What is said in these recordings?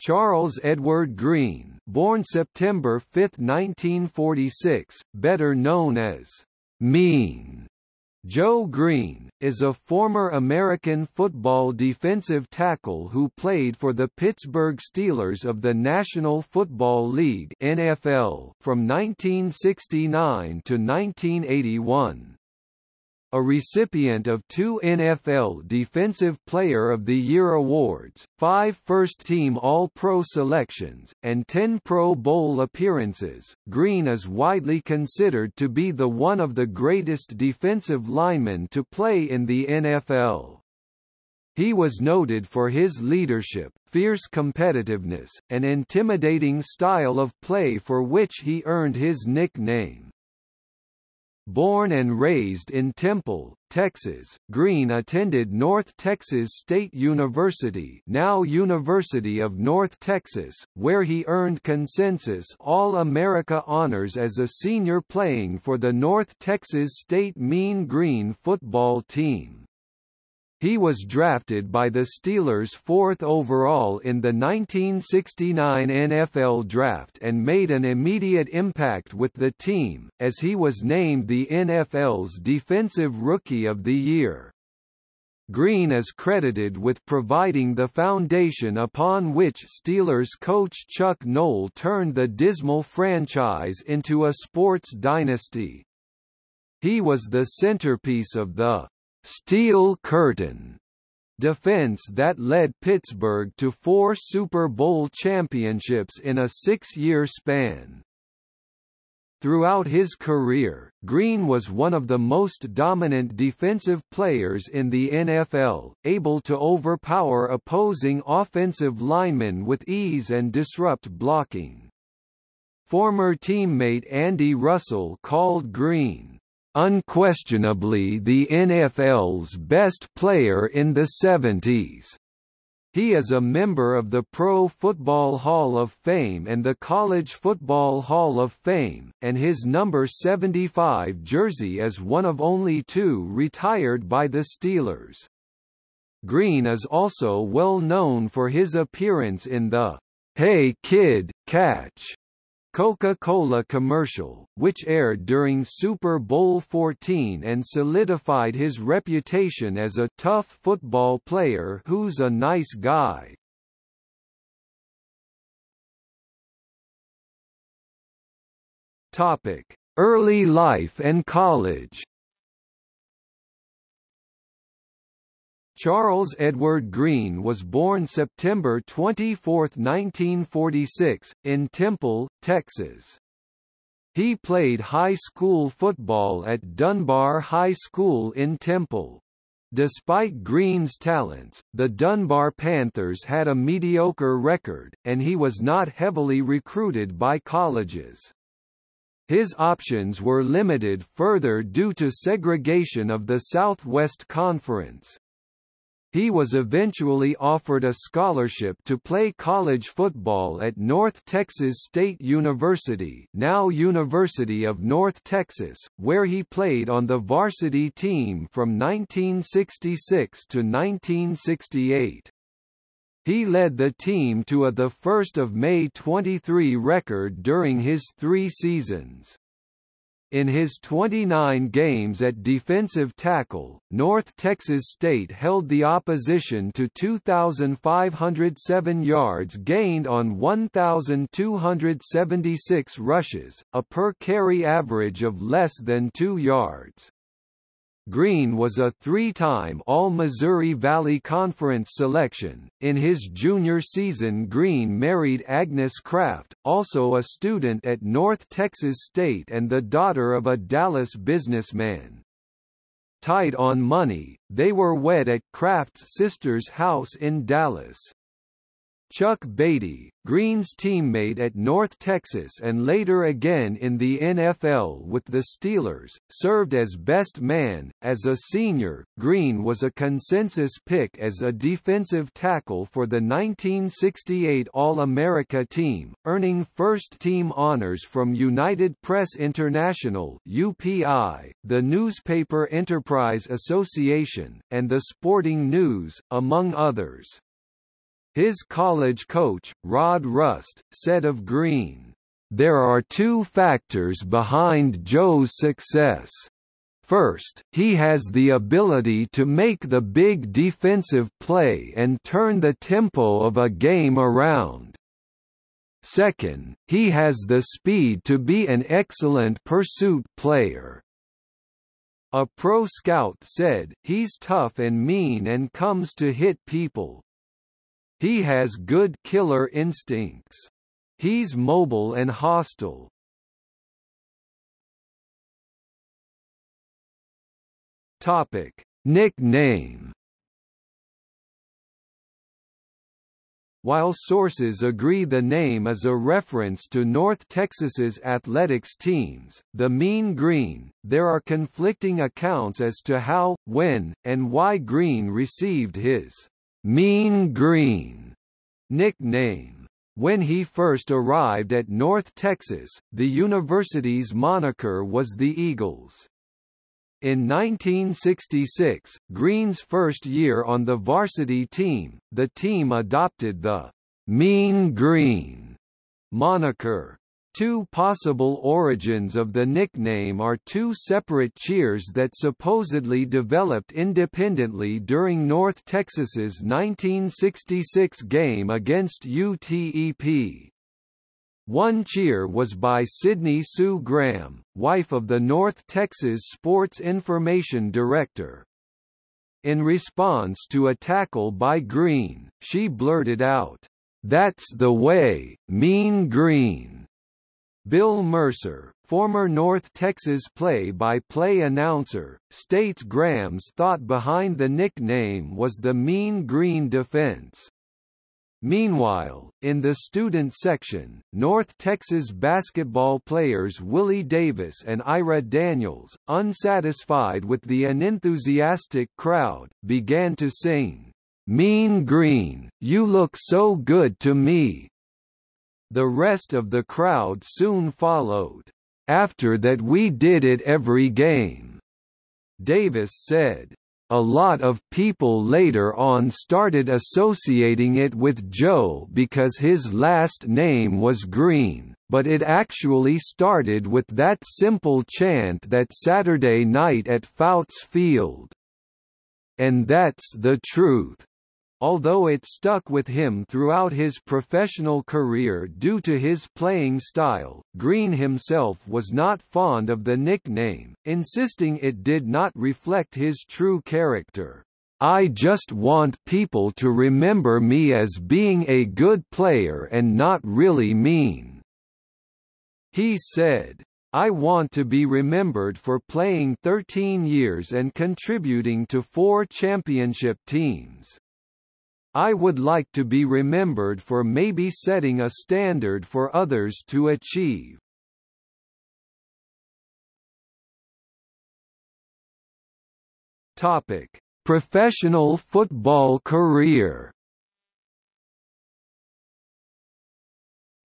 Charles Edward Greene, born September 5, 1946, better known as Mean. Joe Greene, is a former American football defensive tackle who played for the Pittsburgh Steelers of the National Football League NFL from 1969 to 1981 a recipient of two NFL Defensive Player of the Year awards, five first-team All-Pro selections, and ten Pro Bowl appearances, Greene is widely considered to be the one of the greatest defensive linemen to play in the NFL. He was noted for his leadership, fierce competitiveness, and intimidating style of play for which he earned his nickname. Born and raised in Temple, Texas, Greene attended North Texas State University now University of North Texas, where he earned consensus All-America honors as a senior playing for the North Texas State Mean Green football team. He was drafted by the Steelers fourth overall in the 1969 NFL Draft and made an immediate impact with the team, as he was named the NFL's Defensive Rookie of the Year. Greene is credited with providing the foundation upon which Steelers coach Chuck Noll turned the dismal franchise into a sports dynasty. He was the centerpiece of the Steel Curtain defense that led Pittsburgh to four Super Bowl championships in a six-year span. Throughout his career, Greene was one of the most dominant defensive players in the NFL, able to overpower opposing offensive linemen with ease and disrupt blocking. Former teammate Andy Russell called Greene unquestionably the NFL's best player in the 70s. He is a member of the Pro Football Hall of Fame and the College Football Hall of Fame, and his number 75 jersey is one of only two retired by the Steelers. Greene is also well known for his appearance in the Hey Kid, Catch Coca-Cola commercial, which aired during Super Bowl XIV and solidified his reputation as a tough football player who's a nice guy. Topic: Early life and college Charles Edward Greene was born September 24, 1946, in Temple, Texas. He played high school football at Dunbar High School in Temple. Despite Greene's talents, the Dunbar Panthers had a mediocre record, and he was not heavily recruited by colleges. His options were limited further due to segregation of the Southwest Conference. He was eventually offered a scholarship to play college football at North Texas State University now University of North Texas, where he played on the varsity team from 1966 to 1968. He led the team to a the 1st of May 23 record during his three seasons. In his 29 games at defensive tackle, North Texas State held the opposition to 2,507 yards gained on 1,276 rushes, a per-carry average of less than 2 yards. Greene was a three-time All-Missouri Valley Conference selection. In his junior season Greene married Agnes Kraft, also a student at North Texas State and the daughter of a Dallas businessman. Tight on money, they were wed at Kraft's sister's house in Dallas. Chuck Beatty, Greene's teammate at North Texas and later again in the NFL with the Steelers, served as best man. As a senior, Greene was a consensus pick as a defensive tackle for the 1968 All-America team, earning first-team honors from United Press International (UPI), the Newspaper Enterprise Association, and the Sporting News, among others. His college coach, Rod Rust, said of Greene, "...there are two factors behind Joe's success. First, he has the ability to make the big defensive play and turn the tempo of a game around. Second, he has the speed to be an excellent pursuit player. A pro scout said, he's tough and mean and comes to hit people. He has good killer instincts. He's mobile and hostile. Topic: Nickname While sources agree the name is a reference to North Texas's athletics teams, the Mean Green, there are conflicting accounts as to how, when, and why Greene received his Mean Green nickname. When he first arrived at North Texas, the university's moniker was the Eagles. In 1966, Greene's first year on the varsity team, the team adopted the Mean Green moniker. Two possible origins of the nickname are two separate cheers that supposedly developed independently during North Texas's 1966 game against UTEP. One cheer was by Sydney Sue Graham, wife of the North Texas Sports Information Director. In response to a tackle by Greene, she blurted out, "'That's the way, Mean Green!' Bill Mercer, former North Texas play-by-play -play announcer, states Graham's thought behind the nickname was the Mean Green defense. Meanwhile, in the student section, North Texas basketball players Willie Davis and Ira Daniels, unsatisfied with the unenthusiastic crowd, began to sing, "'Mean Green, you look so good to me'". The rest of the crowd soon followed. After that we did it every game. Davis said, a lot of people later on started associating it with Joe because his last name was Greene, but it actually started with that simple chant that Saturday night at Fouts Field. And that's the truth. Although it stuck with him throughout his professional career due to his playing style, Greene himself was not fond of the nickname, insisting it did not reflect his true character. I just want people to remember me as being a good player and not really mean. He said, I want to be remembered for playing 13 years and contributing to four championship teams. I would like to be remembered for maybe setting a standard for others to achieve. Topic: Professional football career.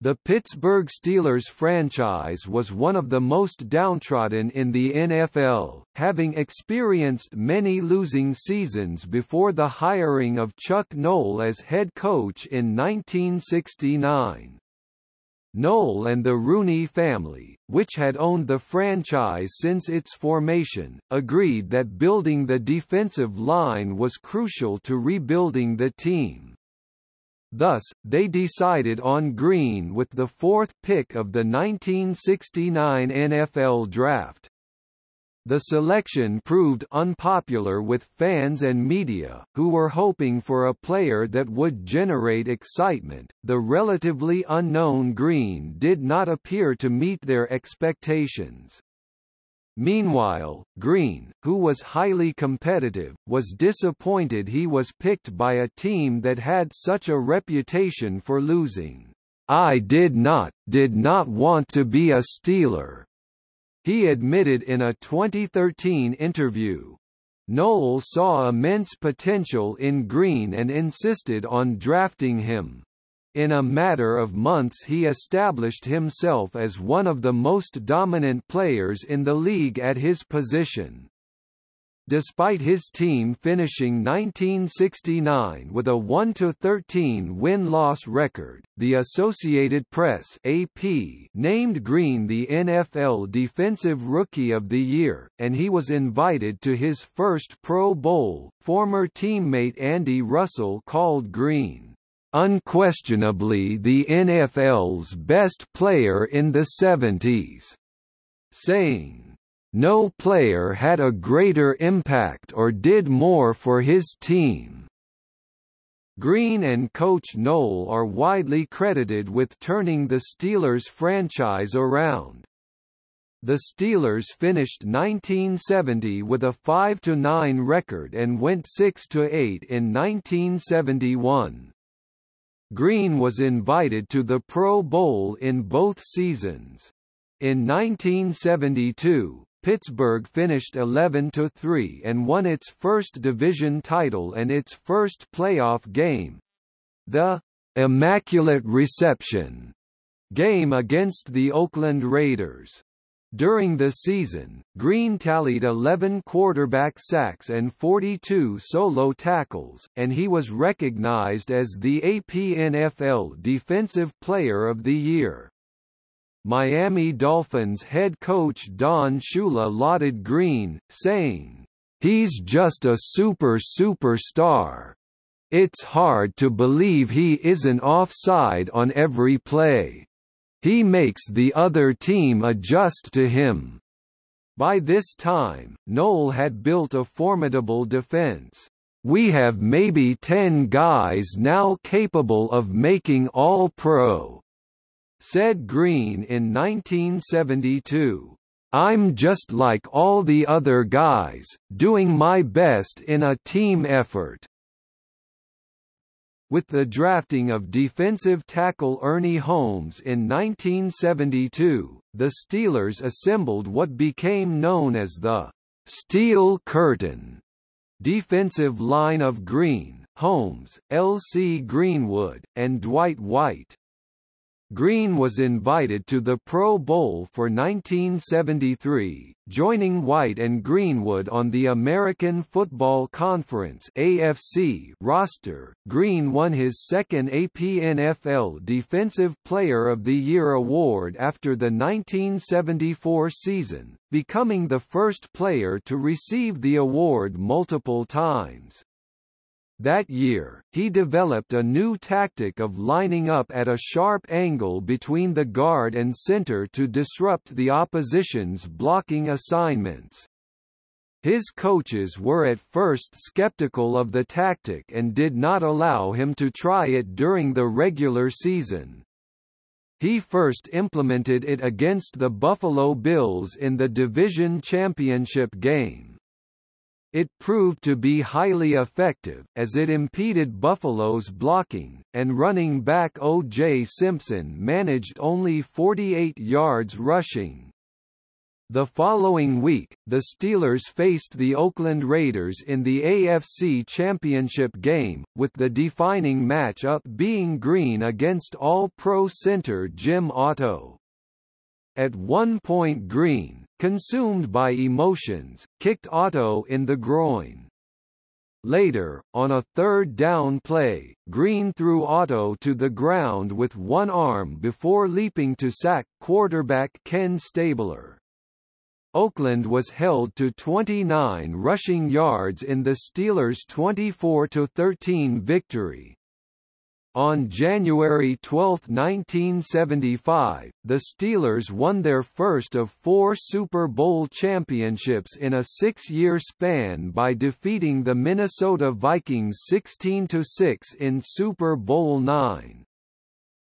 The Pittsburgh Steelers franchise was one of the most downtrodden in the NFL, having experienced many losing seasons before the hiring of Chuck Noll as head coach in 1969. Noll and the Rooney family, which had owned the franchise since its formation, agreed that building the defensive line was crucial to rebuilding the team. Thus, they decided on Greene with the fourth pick of the 1969 NFL Draft. The selection proved unpopular with fans and media, who were hoping for a player that would generate excitement. The relatively unknown Greene did not appear to meet their expectations. Meanwhile, Greene, who was highly competitive, was disappointed he was picked by a team that had such a reputation for losing. I did not, did not want to be a Steeler. He admitted in a 2013 interview. Noll saw immense potential in Greene and insisted on drafting him. In a matter of months he established himself as one of the most dominant players in the league at his position. Despite his team finishing 1969 with a 1-13 win-loss record, the Associated Press (AP) named Greene the NFL Defensive Rookie of the Year, and he was invited to his first Pro Bowl. Former teammate Andy Russell called Greene unquestionably the NFL's best player in the 70s, saying no player had a greater impact or did more for his team. Greene and coach Noll are widely credited with turning the Steelers franchise around. The Steelers finished 1970 with a 5-9 record and went 6-8 in 1971. Greene was invited to the Pro Bowl in both seasons. In 1972, Pittsburgh finished 11-3 and won its first division title and its first playoff game. The Immaculate Reception game against the Oakland Raiders. During the season, Greene tallied 11 quarterback sacks and 42 solo tackles, and he was recognized as the AP NFL Defensive Player of the Year. Miami Dolphins head coach Don Shula lauded Greene, saying, He's just a super superstar. It's hard to believe he isn't offside on every play. He makes the other team adjust to him. By this time, Noll had built a formidable defense. We have maybe 10 guys now capable of making All-Pro said Greene in 1972. I'm just like all the other guys, doing my best in a team effort. With the drafting of defensive tackle Ernie Holmes in 1972, the Steelers assembled what became known as the Steel Curtain defensive line of Greene, Holmes, L. C. Greenwood, and Dwight White. Greene was invited to the Pro Bowl for 1973, joining White and Greenwood on the American Football Conference (AFC) roster. Greene won his second AP NFL Defensive Player of the Year award after the 1974 season, becoming the first player to receive the award multiple times. That year, he developed a new tactic of lining up at a sharp angle between the guard and center to disrupt the opposition's blocking assignments. His coaches were at first skeptical of the tactic and did not allow him to try it during the regular season. He first implemented it against the Buffalo Bills in the division championship game. It proved to be highly effective, as it impeded Buffalo's blocking, and running back O.J. Simpson managed only 48 yards rushing. The following week, the Steelers faced the Oakland Raiders in the AFC Championship game, with the defining match-up being Greene against All-Pro center Jim Otto. At one point Greene, consumed by emotions, kicked Otto in the groin. Later, on a third down play, Greene threw Otto to the ground with one arm before leaping to sack quarterback Ken Stabler. Oakland was held to 29 rushing yards in the Steelers' 24-13 victory. On January 12, 1975, the Steelers won their first of four Super Bowl championships in a six-year span by defeating the Minnesota Vikings 16-6 in Super Bowl IX.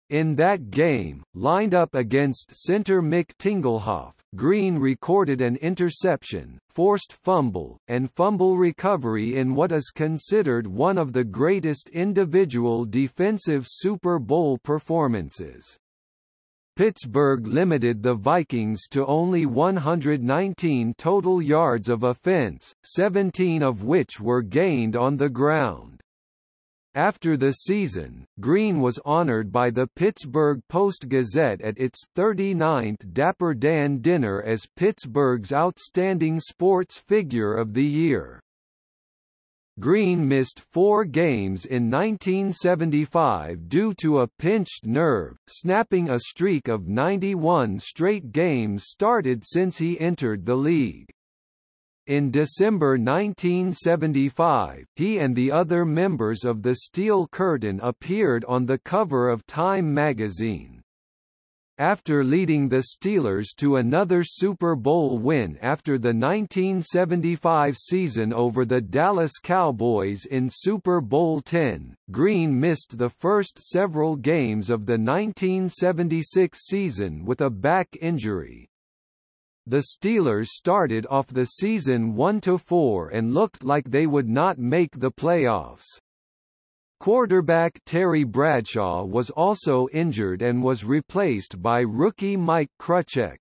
In that game, lined up against center Mick Tingelhoff, Greene recorded an interception, forced fumble, and fumble recovery in what is considered one of the greatest individual defensive Super Bowl performances. Pittsburgh limited the Vikings to only 119 total yards of offense, 17 of which were gained on the ground. After the season, Greene was honored by the Pittsburgh Post-Gazette at its 39th Dapper Dan dinner as Pittsburgh's Outstanding Sports Figure of the Year. Greene missed four games in 1975 due to a pinched nerve, snapping a streak of 91 straight games started since he entered the league. In December 1975, he and the other members of the Steel Curtain appeared on the cover of Time magazine. After leading the Steelers to another Super Bowl win after the 1975 season over the Dallas Cowboys in Super Bowl X, Greene missed the first several games of the 1976 season with a back injury. The Steelers started off the season 1-4 and looked like they would not make the playoffs. Quarterback Terry Bradshaw was also injured and was replaced by rookie Mike Kruczek.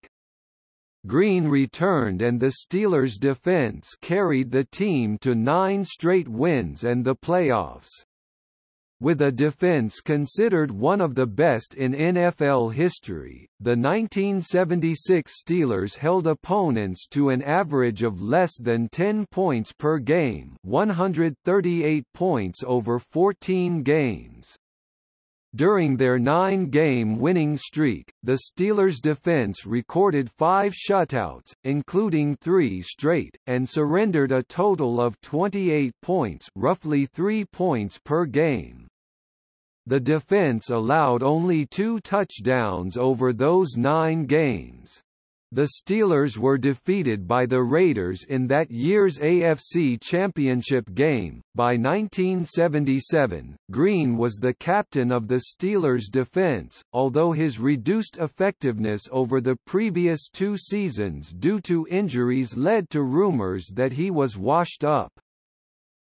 Greene returned and the Steelers' defense carried the team to nine straight wins and the playoffs. With a defense considered one of the best in NFL history, the 1976 Steelers held opponents to an average of less than 10 points per game 138 points over 14 games. During their nine-game winning streak, the Steelers' defense recorded five shutouts, including three straight, and surrendered a total of 28 points roughly three points per game. The defense allowed only two touchdowns over those nine games. The Steelers were defeated by the Raiders in that year's AFC Championship game. By 1977, Greene was the captain of the Steelers' defense, although his reduced effectiveness over the previous two seasons due to injuries led to rumors that he was washed up.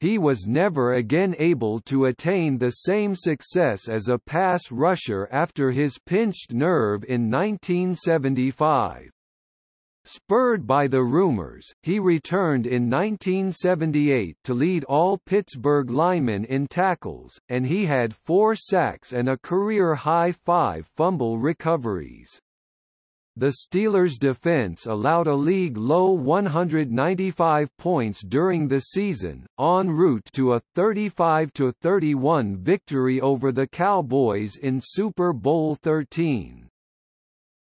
He was never again able to attain the same success as a pass rusher after his pinched nerve in 1975. Spurred by the rumors, he returned in 1978 to lead all Pittsburgh linemen in tackles, and he had four sacks and a career-high five fumble recoveries. The Steelers' defense allowed a league-low 195 points during the season, en route to a 35-31 victory over the Cowboys in Super Bowl XIII.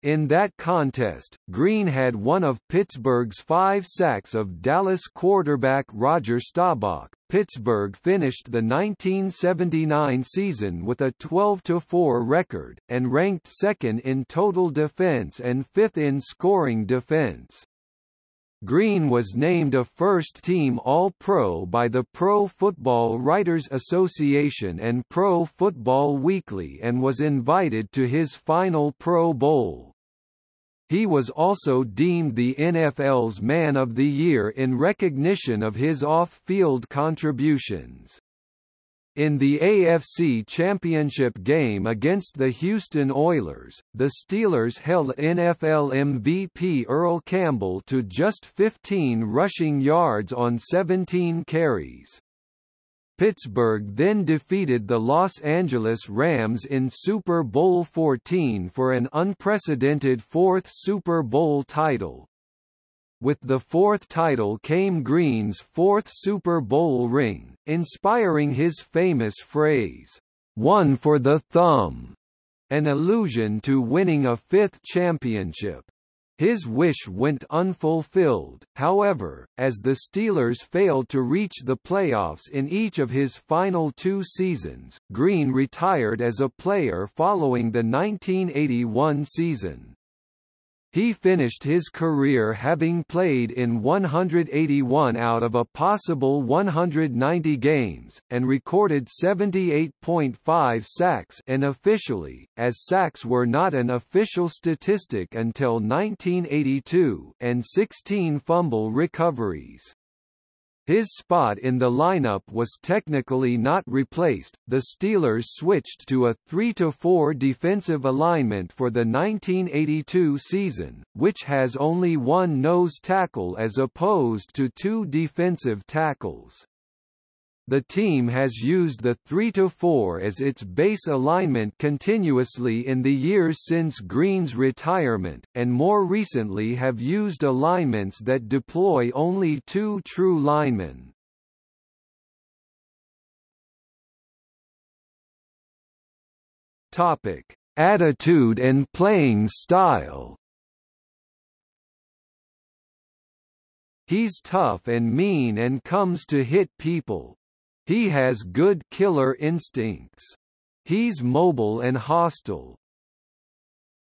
In that contest, Greene had one of Pittsburgh's five sacks of Dallas quarterback Roger Staubach. Pittsburgh finished the 1979 season with a 12-4 record, and ranked second in total defense and fifth in scoring defense. Greene was named a first-team All-Pro by the Pro Football Writers Association and Pro Football Weekly and was invited to his final Pro Bowl. He was also deemed the NFL's Man of the Year in recognition of his off-field contributions. In the AFC Championship game against the Houston Oilers, the Steelers held NFL MVP Earl Campbell to just 15 rushing yards on 17 carries. Pittsburgh then defeated the Los Angeles Rams in Super Bowl XIV for an unprecedented fourth Super Bowl title. With the fourth title came Greene's fourth Super Bowl ring, inspiring his famous phrase, "'One for the thumb'", an allusion to winning a fifth championship. His wish went unfulfilled, however, as the Steelers failed to reach the playoffs in each of his final two seasons. Greene retired as a player following the 1981 season. He finished his career having played in 181 out of a possible 190 games, and recorded 78.5 sacks unofficially, as sacks were not an official statistic until 1982, and 16 fumble recoveries. His spot in the lineup was technically not replaced. The Steelers switched to a 3-4 defensive alignment for the 1982 season, which has only one nose tackle as opposed to two defensive tackles. The team has used the 3-4 as its base alignment continuously in the years since Greene's retirement, and more recently have used alignments that deploy only two true linemen. Topic: Attitude and playing style. He's tough and mean and comes to hit people. He has good killer instincts. He's mobile and hostile.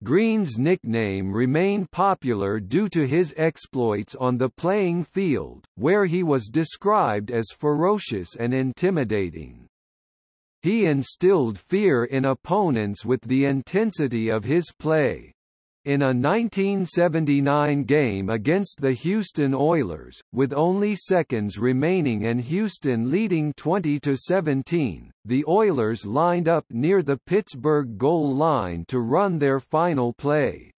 Greene's nickname remained popular due to his exploits on the playing field, where he was described as ferocious and intimidating. He instilled fear in opponents with the intensity of his play. In a 1979 game against the Houston Oilers, with only seconds remaining and Houston leading 20–17, the Oilers lined up near the Pittsburgh goal line to run their final play.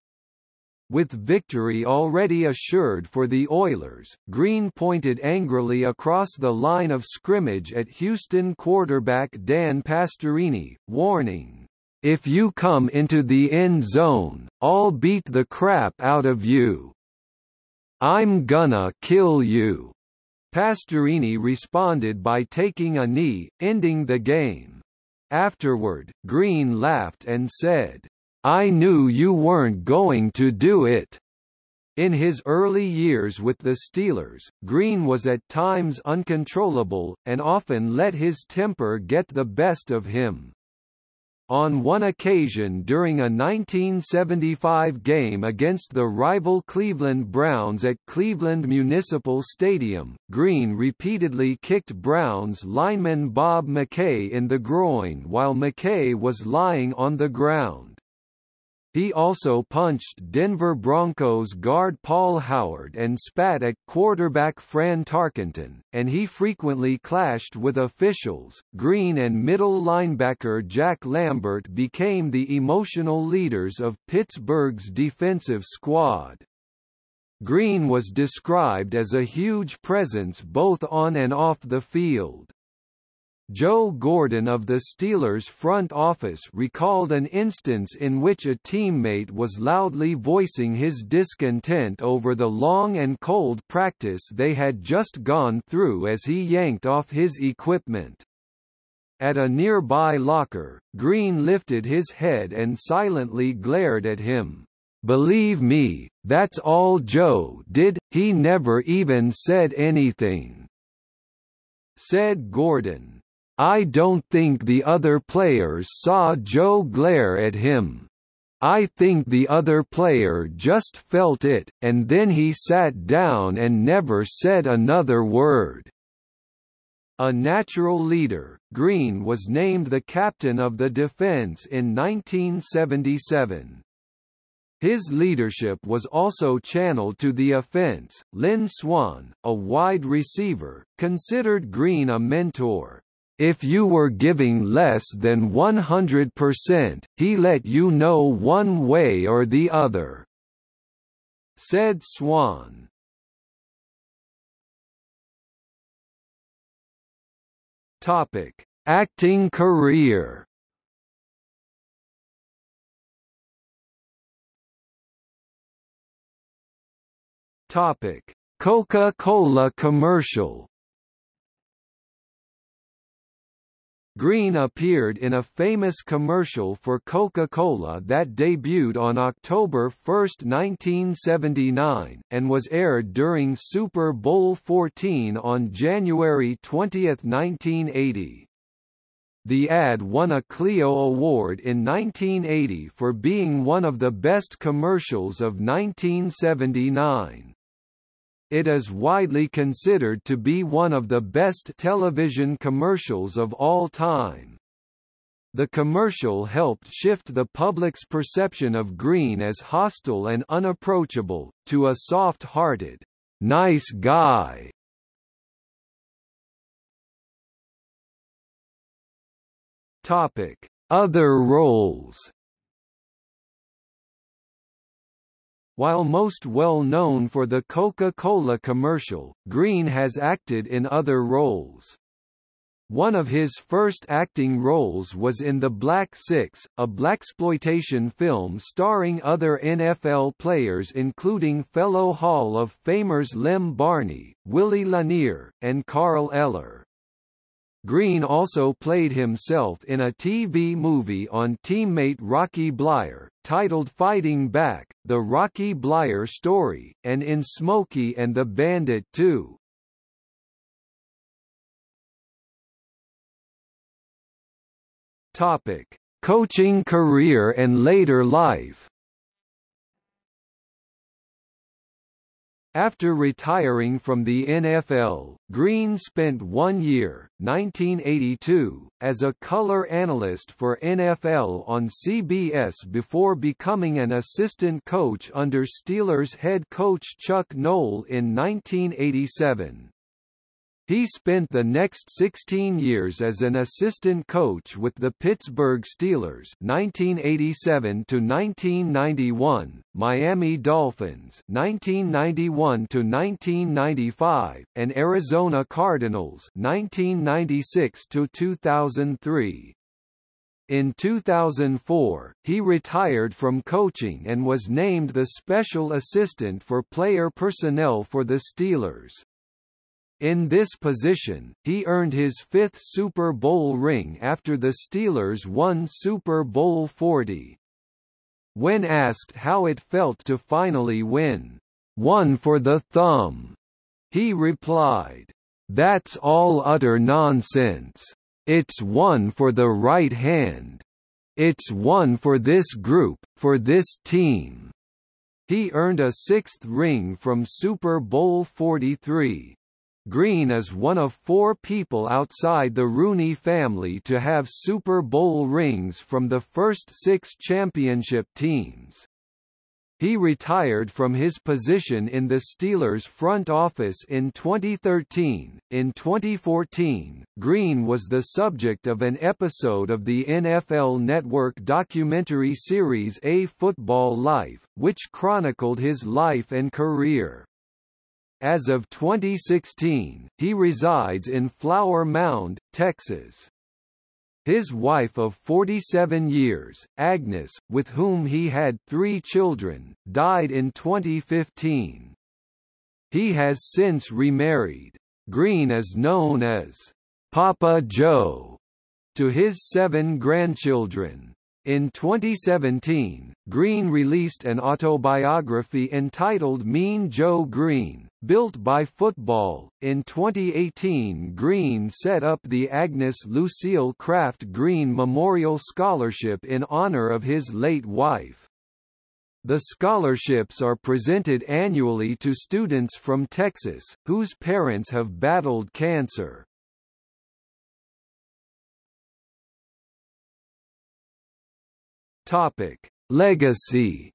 With victory already assured for the Oilers, Greene pointed angrily across the line of scrimmage at Houston quarterback Dan Pastorini, warning, if you come into the end zone, I'll beat the crap out of you. I'm gonna kill you. Pastorini responded by taking a knee, ending the game. Afterward, Greene laughed and said, I knew you weren't going to do it. In his early years with the Steelers, Greene was at times uncontrollable, and often let his temper get the best of him. On one occasion during a 1975 game against the rival Cleveland Browns at Cleveland Municipal Stadium, Greene repeatedly kicked Browns lineman Bob McKay in the groin while McKay was lying on the ground. He also punched Denver Broncos guard Paul Howard and spat at quarterback Fran Tarkenton, and he frequently clashed with officials. Greene and middle linebacker Jack Lambert became the emotional leaders of Pittsburgh's defensive squad. Greene was described as a huge presence both on and off the field. Joe Gordon of the Steelers front office recalled an instance in which a teammate was loudly voicing his discontent over the long and cold practice they had just gone through as he yanked off his equipment. At a nearby locker, Greene lifted his head and silently glared at him. Believe me, that's all Joe did, he never even said anything. Said Gordon. I don't think the other players saw Joe glare at him. I think the other player just felt it, and then he sat down and never said another word. A natural leader, Greene was named the captain of the defense in 1977. His leadership was also channeled to the offense. Lynn Swann, a wide receiver, considered Greene a mentor, if you were giving less than 100%, he let you know one way or the other. Said Swann. Topic: Acting career. Topic: Coca-Cola commercial. Greene appeared in a famous commercial for Coca-Cola that debuted on October 1, 1979, and was aired during Super Bowl XIV on January 20, 1980. The ad won a Clio Award in 1980 for being one of the best commercials of 1979. It is widely considered to be one of the best television commercials of all time. The commercial helped shift the public's perception of Greene as hostile and unapproachable, to a soft-hearted, nice guy. Other roles While most well known for the Coca-Cola commercial, Greene has acted in other roles. One of his first acting roles was in The Black Six, a blaxploitation film starring other NFL players including fellow Hall of Famers Lem Barney, Willie Lanier, and Carl Eller. Greene also played himself in a TV movie on teammate Rocky Bleier, titled Fighting Back, The Rocky Bleier Story, and in Smokey and the Bandit 2. Topic: Coaching career and later life. After retiring from the NFL, Greene spent one year, 1982, as a color analyst for NFL on CBS before becoming an assistant coach under Steelers head coach Chuck Noll in 1987. He spent the next 16 years as an assistant coach with the Pittsburgh Steelers 1987 to 1991, Miami Dolphins 1991 to 1995, and Arizona Cardinals 1996 to 2003. In 2004, he retired from coaching and was named the special assistant for player personnel for the Steelers. In this position, he earned his fifth Super Bowl ring after the Steelers won Super Bowl 40. When asked how it felt to finally win, one for the thumb, he replied, That's all utter nonsense. It's one for the right hand. It's one for this group, for this team. He earned a sixth ring from Super Bowl 43. Greene is one of four people outside the Rooney family to have Super Bowl rings from the first six championship teams. He retired from his position in the Steelers front office in 2013. In 2014, Greene was the subject of an episode of the NFL Network documentary series A Football Life, which chronicled his life and career. As of 2016, he resides in Flower Mound, Texas. His wife of 47 years, Agnes, with whom he had three children, died in 2015. He has since remarried. Greene is known as Papa Joe to his seven grandchildren. In 2017, Greene released an autobiography entitled Mean Joe Greene, Built by Football. In 2018, Greene set up the Agnes Lucille Kraft Greene Memorial Scholarship in honor of his late wife. The scholarships are presented annually to students from Texas, whose parents have battled cancer. Topic: Legacy.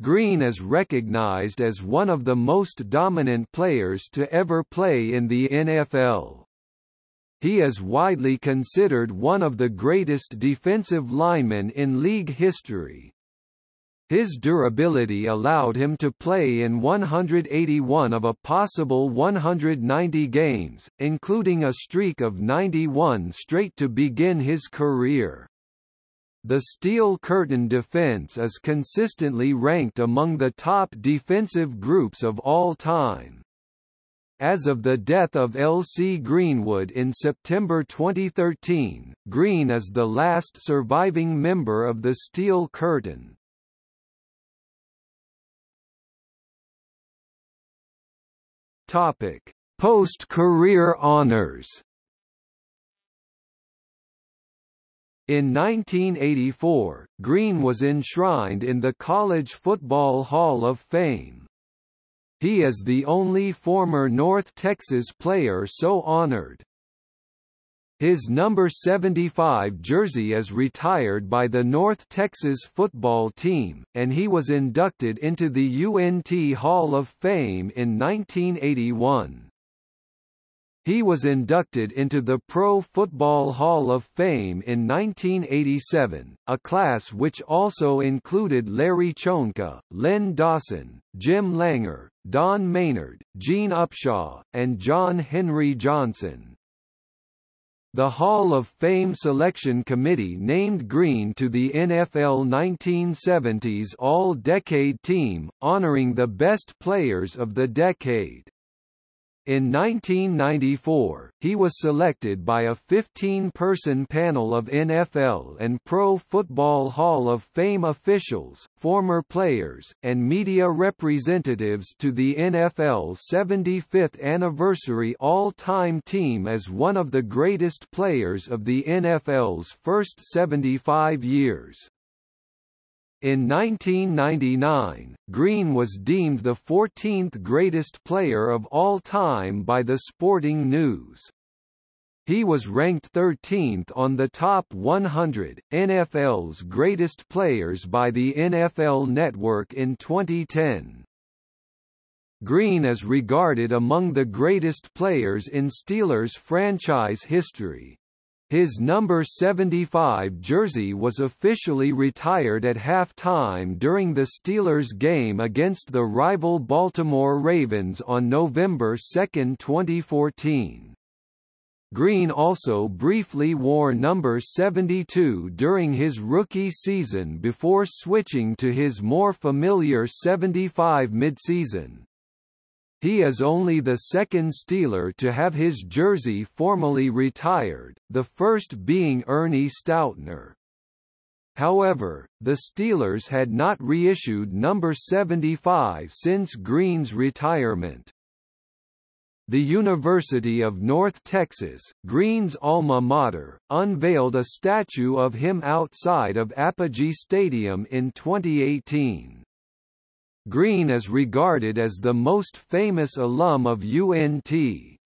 Greene is recognized as one of the most dominant players to ever play in the NFL. He is widely considered one of the greatest defensive linemen in league history. His durability allowed him to play in 181 of a possible 190 games, including a streak of 91 straight to begin his career. The Steel Curtain defense is consistently ranked among the top defensive groups of all time. As of the death of L.C. Greenwood in September 2013, Greene is the last surviving member of the Steel Curtain. Topic: Post-career honors. In 1984, Greene was enshrined in the College Football Hall of Fame. He is the only former North Texas player so honored. His number 75 jersey is retired by the North Texas football team, and he was inducted into the UNT Hall of Fame in 1981. He was inducted into the Pro Football Hall of Fame in 1987, a class which also included Larry Csonka, Len Dawson, Jim Langer, Don Maynard, Gene Upshaw, and John Henry Johnson. The Hall of Fame Selection Committee named Greene to the NFL 1970s All-Decade Team, honoring the best players of the decade. In 1994, he was selected by a 15-person panel of NFL and Pro Football Hall of Fame officials, former players, and media representatives to the NFL 75th anniversary all-time team as one of the greatest players of the NFL's first 75 years. In 1999, Greene was deemed the 14th greatest player of all time by the Sporting News. He was ranked 13th on the top 100, NFL's greatest players by the NFL Network in 2010. Greene is regarded among the greatest players in Steelers franchise history. His number 75 jersey was officially retired at halftime during the Steelers game against the rival Baltimore Ravens on November 2, 2014. Greene also briefly wore number 72 during his rookie season before switching to his more familiar 75 midseason. He is only the second Steeler to have his jersey formally retired, the first being Ernie Stautner. However, the Steelers had not reissued number 75 since Greene's retirement. The University of North Texas, Greene's alma mater, unveiled a statue of him outside of Apogee Stadium in 2018. Greene is regarded as the most famous alum of UNT.